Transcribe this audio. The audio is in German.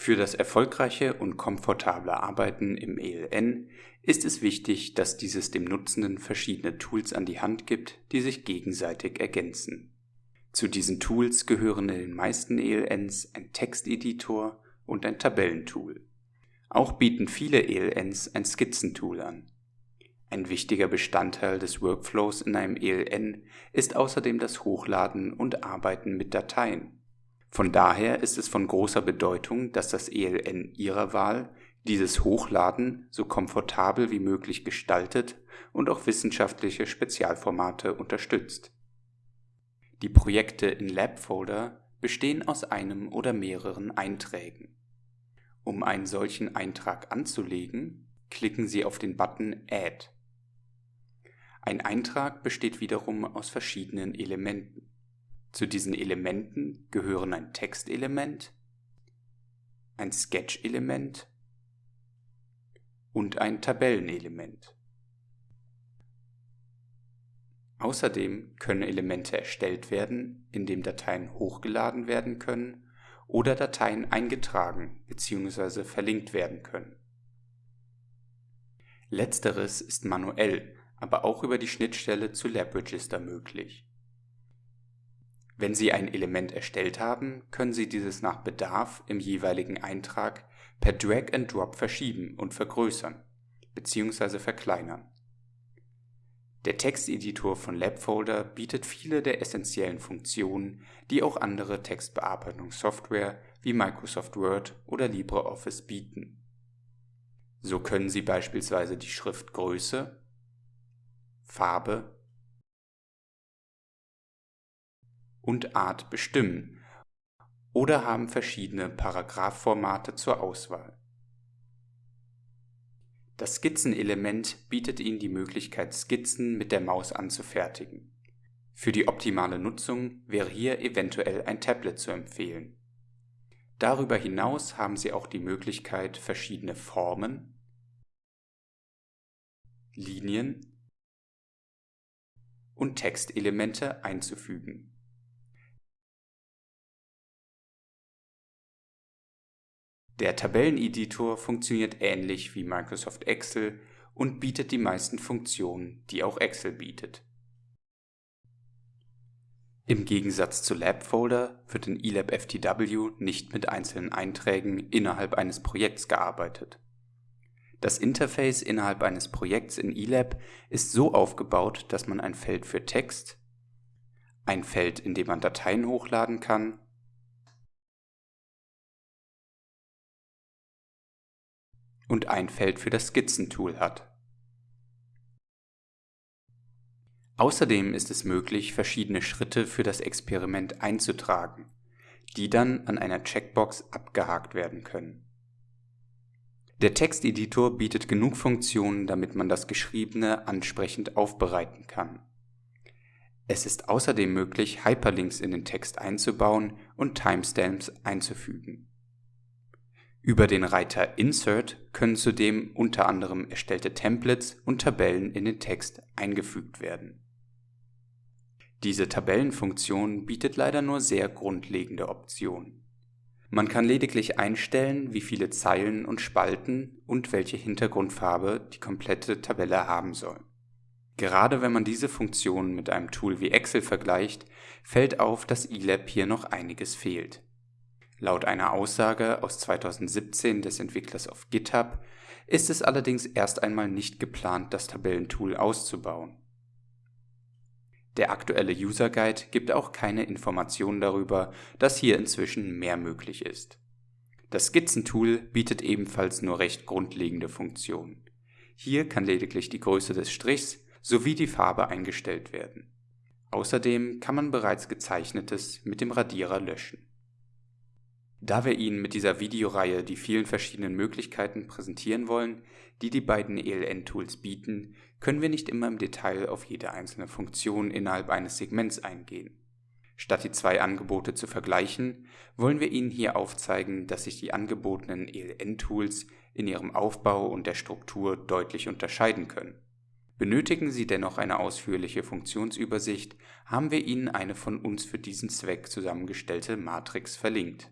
Für das erfolgreiche und komfortable Arbeiten im ELN ist es wichtig, dass dieses dem Nutzenden verschiedene Tools an die Hand gibt, die sich gegenseitig ergänzen. Zu diesen Tools gehören in den meisten ELNs ein Texteditor und ein Tabellentool. Auch bieten viele ELNs ein Skizzentool an. Ein wichtiger Bestandteil des Workflows in einem ELN ist außerdem das Hochladen und Arbeiten mit Dateien von daher ist es von großer Bedeutung, dass das ELN Ihrer Wahl dieses Hochladen so komfortabel wie möglich gestaltet und auch wissenschaftliche Spezialformate unterstützt. Die Projekte in Lab-Folder bestehen aus einem oder mehreren Einträgen. Um einen solchen Eintrag anzulegen, klicken Sie auf den Button Add. Ein Eintrag besteht wiederum aus verschiedenen Elementen zu diesen Elementen gehören ein Textelement, ein Sketch-Element und ein Tabellenelement. Außerdem können Elemente erstellt werden, indem Dateien hochgeladen werden können oder Dateien eingetragen bzw. verlinkt werden können. Letzteres ist manuell, aber auch über die Schnittstelle zu LabRegister möglich. Wenn Sie ein Element erstellt haben, können Sie dieses nach Bedarf im jeweiligen Eintrag per Drag and Drop verschieben und vergrößern bzw. verkleinern. Der Texteditor von LabFolder bietet viele der essentiellen Funktionen, die auch andere Textbearbeitungssoftware wie Microsoft Word oder LibreOffice bieten. So können Sie beispielsweise die Schriftgröße, Farbe und Art bestimmen oder haben verschiedene Paragraphformate zur Auswahl. Das Skizzenelement bietet Ihnen die Möglichkeit, Skizzen mit der Maus anzufertigen. Für die optimale Nutzung wäre hier eventuell ein Tablet zu empfehlen. Darüber hinaus haben Sie auch die Möglichkeit, verschiedene Formen, Linien und Textelemente einzufügen Der Tabelleneditor funktioniert ähnlich wie Microsoft Excel und bietet die meisten Funktionen, die auch Excel bietet. Im Gegensatz zu LabFolder wird in eLab FTW nicht mit einzelnen Einträgen innerhalb eines Projekts gearbeitet. Das Interface innerhalb eines Projekts in eLab ist so aufgebaut, dass man ein Feld für Text, ein Feld, in dem man Dateien hochladen kann und ein Feld für das Skizzentool hat. Außerdem ist es möglich, verschiedene Schritte für das Experiment einzutragen, die dann an einer Checkbox abgehakt werden können. Der Texteditor bietet genug Funktionen, damit man das Geschriebene ansprechend aufbereiten kann. Es ist außerdem möglich, Hyperlinks in den Text einzubauen und Timestamps einzufügen. Über den Reiter Insert können zudem unter anderem erstellte Templates und Tabellen in den Text eingefügt werden. Diese Tabellenfunktion bietet leider nur sehr grundlegende Optionen. Man kann lediglich einstellen, wie viele Zeilen und Spalten und welche Hintergrundfarbe die komplette Tabelle haben soll. Gerade wenn man diese Funktionen mit einem Tool wie Excel vergleicht, fällt auf, dass eLab hier noch einiges fehlt Laut einer Aussage aus 2017 des Entwicklers auf GitHub ist es allerdings erst einmal nicht geplant, das Tabellentool auszubauen. Der aktuelle User Guide gibt auch keine Informationen darüber, dass hier inzwischen mehr möglich ist. Das Skizzentool bietet ebenfalls nur recht grundlegende Funktionen. Hier kann lediglich die Größe des Strichs sowie die Farbe eingestellt werden. Außerdem kann man bereits gezeichnetes mit dem Radierer löschen. Da wir Ihnen mit dieser Videoreihe die vielen verschiedenen Möglichkeiten präsentieren wollen, die die beiden ELN-Tools bieten, können wir nicht immer im Detail auf jede einzelne Funktion innerhalb eines Segments eingehen. Statt die zwei Angebote zu vergleichen, wollen wir Ihnen hier aufzeigen, dass sich die angebotenen ELN-Tools in ihrem Aufbau und der Struktur deutlich unterscheiden können. Benötigen Sie dennoch eine ausführliche Funktionsübersicht, haben wir Ihnen eine von uns für diesen Zweck zusammengestellte Matrix verlinkt